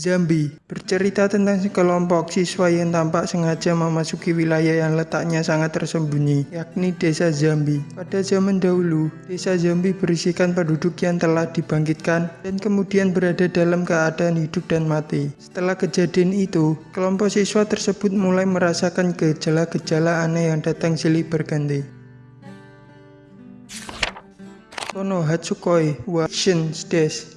Zambi bercerita tentang sekelompok siswa yang tampak sengaja memasuki wilayah yang letaknya sangat tersembunyi, yakni desa Zambi. Pada zaman dahulu, desa Zambi berisikan penduduk yang telah dibangkitkan dan kemudian berada dalam keadaan hidup dan mati. Setelah kejadian itu, kelompok siswa tersebut mulai merasakan gejala-gejala aneh yang datang silih berganti. Tono Hatsukoi wa Shin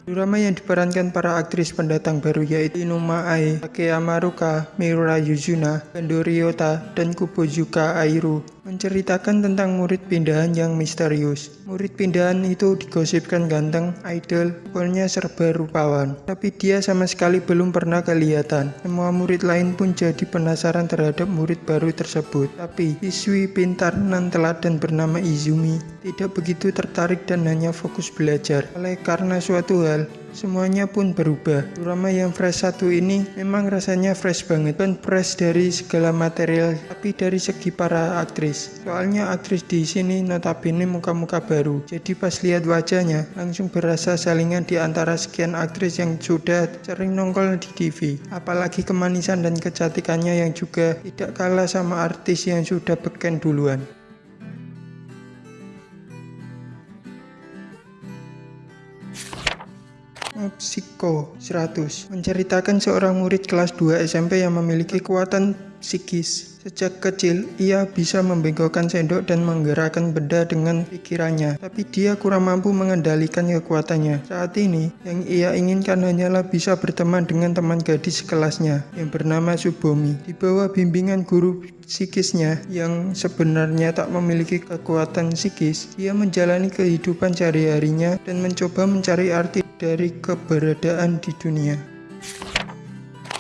Drama yang diperankan para aktris pendatang baru yaitu Inuma Ai, Takeyama Ruka, Miura Yuzuna, Kendo Ryota, dan Kubozuka Airu menceritakan tentang murid pindahan yang misterius. Murid pindahan itu digosipkan ganteng, idol, pokoknya serba rupawan. Tapi dia sama sekali belum pernah kelihatan. Semua murid lain pun jadi penasaran terhadap murid baru tersebut. Tapi siswi pintar nan teladan bernama Izumi tidak begitu tertarik dan hanya fokus belajar. Oleh karena suatu hal, Semuanya pun berubah. Drama yang fresh satu ini memang rasanya fresh banget. Dan fresh dari segala material, tapi dari segi para aktris. Soalnya aktris di sini notabene muka-muka baru. Jadi pas lihat wajahnya, langsung berasa salingan di antara sekian aktris yang sudah sering nongol di TV. Apalagi kemanisan dan kecantikannya yang juga tidak kalah sama artis yang sudah beken duluan. Psycho 100 menceritakan seorang murid kelas 2 SMP yang memiliki kekuatan psikis. Sejak kecil, ia bisa membengkokkan sendok dan menggerakkan benda dengan pikirannya, tapi dia kurang mampu mengendalikan kekuatannya. Saat ini, yang ia inginkan hanyalah bisa berteman dengan teman gadis kelasnya yang bernama Subomi. Di bawah bimbingan guru psikisnya yang sebenarnya tak memiliki kekuatan psikis, ia menjalani kehidupan sehari-harinya dan mencoba mencari arti dari keberadaan di dunia.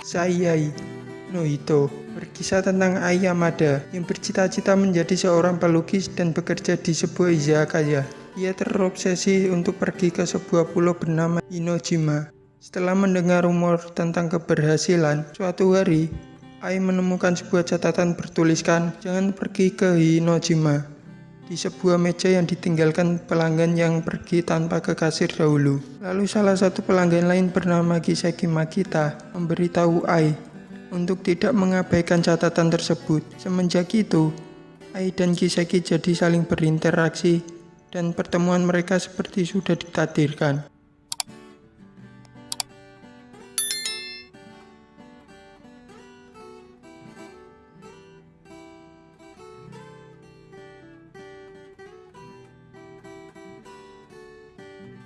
Sayai Nohito berkisah tentang Ai Yamada yang bercita-cita menjadi seorang pelukis dan bekerja di sebuah izakaya. Ia terobsesi untuk pergi ke sebuah pulau bernama Inojima. Setelah mendengar rumor tentang keberhasilan, suatu hari Ai menemukan sebuah catatan bertuliskan, jangan pergi ke Hinojima di sebuah meja yang ditinggalkan pelanggan yang pergi tanpa ke kasir dahulu. Lalu salah satu pelanggan lain bernama Kiseki Makita memberitahu Ai untuk tidak mengabaikan catatan tersebut. Semenjak itu, Ai dan Kiseki jadi saling berinteraksi dan pertemuan mereka seperti sudah ditakdirkan.